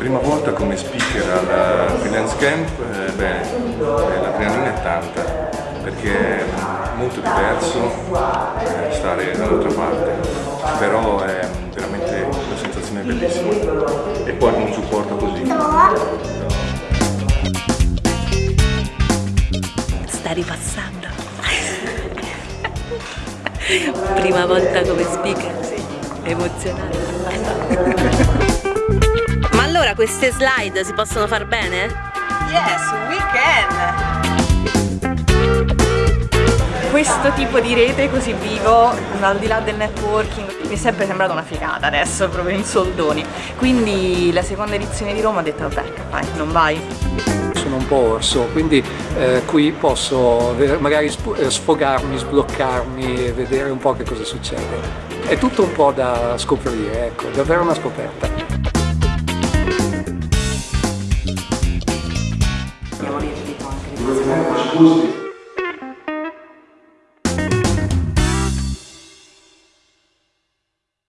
prima volta come speaker al freelance camp, eh, beh, l'adrenalina è tanta, perché è molto diverso eh, stare dall'altra parte, però è veramente una sensazione bellissima e poi un supporto così. Sta ripassando. prima volta come speaker, sì, emozionante. Queste slide si possono far bene? Yes, we can! Questo tipo di rete così vivo, al di là del networking, mi è sempre sembrata una figata adesso, proprio in soldoni. Quindi la seconda edizione di Roma ho detto vabbè, vai, non vai? Sono un po' orso, quindi eh, qui posso magari eh, sfogarmi, sbloccarmi e vedere un po' che cosa succede. È tutto un po' da scoprire, ecco, davvero una scoperta. Lì, dico anche.